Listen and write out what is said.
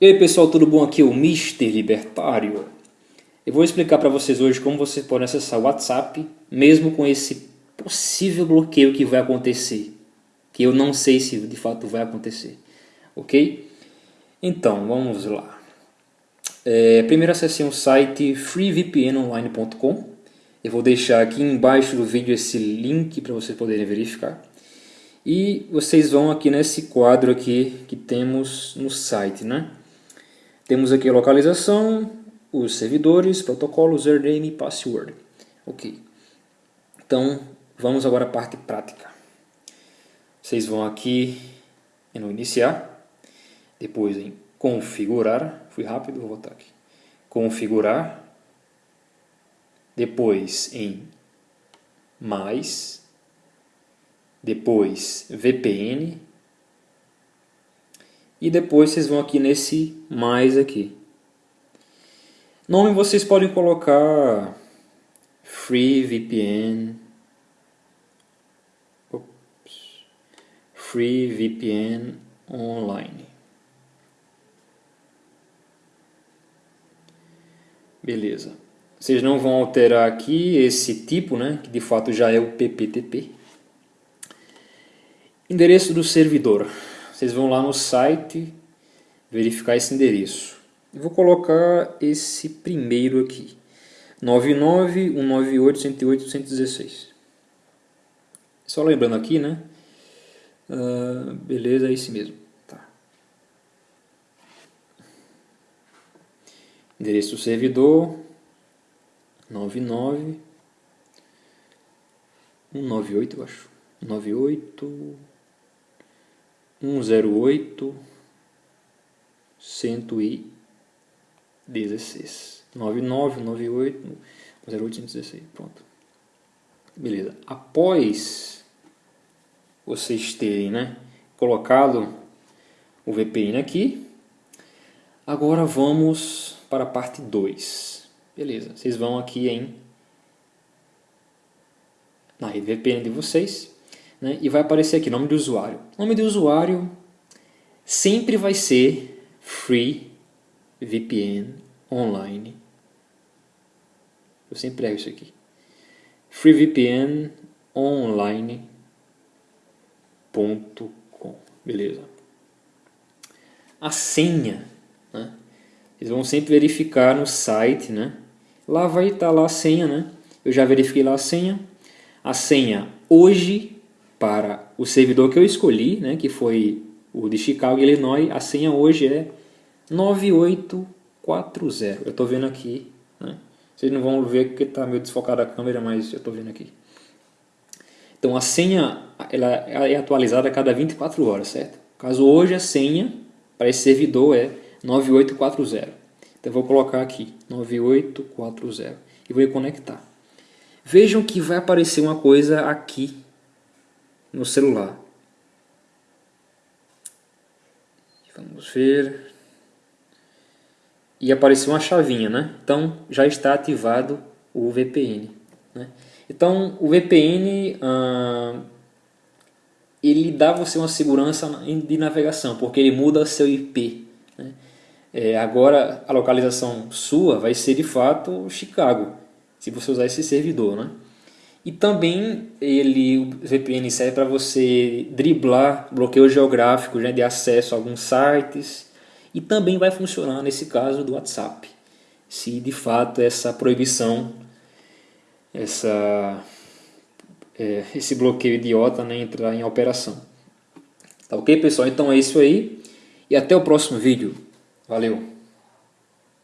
E aí pessoal, tudo bom? Aqui é o Mr. Libertário. Eu vou explicar para vocês hoje como vocês podem acessar o WhatsApp, mesmo com esse possível bloqueio que vai acontecer. Que eu não sei se de fato vai acontecer. Ok? Então, vamos lá. É, primeiro acessem o site freevpnonline.com. Eu vou deixar aqui embaixo do vídeo esse link para vocês poderem verificar. E vocês vão aqui nesse quadro aqui que temos no site, né? Temos aqui a localização, os servidores, protocolos, username e password. Ok. Então, vamos agora à parte prática. Vocês vão aqui no iniciar, depois em configurar, fui rápido, vou voltar aqui. Configurar, depois em mais, depois VPN, e depois vocês vão aqui nesse mais aqui. Nome vocês podem colocar Free VPN. Ops, Free VPN Online. Beleza. Vocês não vão alterar aqui esse tipo, né, que de fato já é o PPTP. Endereço do servidor vocês vão lá no site verificar esse endereço. Eu vou colocar esse primeiro aqui, 99.198.108.116. Só lembrando aqui, né? Uh, beleza, é esse mesmo. Tá. Endereço do servidor, 99, 198 eu acho, 98 108 116 99 98 108 116 pronto. Beleza. Após vocês terem né colocado o VPN aqui agora vamos para a parte 2 beleza. Vocês vão aqui em na rede VPN de vocês né, e vai aparecer aqui nome do usuário. O nome do usuário sempre vai ser Free VPN Online. Eu sempre erro isso aqui. FreeVPN Online.com. Beleza. A senha, né? Eles vão sempre verificar no site, né? Lá vai estar lá a senha, né? Eu já verifiquei lá a senha. A senha hoje para o servidor que eu escolhi, né, que foi o de Chicago, Illinois, a senha hoje é 9840. Eu estou vendo aqui, né? vocês não vão ver porque está meio desfocada a câmera, mas eu estou vendo aqui. Então a senha ela é atualizada a cada 24 horas, certo? Caso hoje a senha para esse servidor é 9840. Então eu vou colocar aqui 9840 e vou conectar. Vejam que vai aparecer uma coisa aqui no celular. Vamos ver. E apareceu uma chavinha, né? Então já está ativado o VPN. Né? Então o VPN ah, ele dá você uma segurança de navegação, porque ele muda seu IP. Né? É, agora a localização sua vai ser de fato Chicago, se você usar esse servidor. Né? E também ele, o VPN serve para você driblar bloqueio geográfico né, de acesso a alguns sites e também vai funcionar nesse caso do WhatsApp, se de fato essa proibição, essa, é, esse bloqueio idiota né, entrar em operação. Tá ok pessoal? Então é isso aí e até o próximo vídeo. Valeu!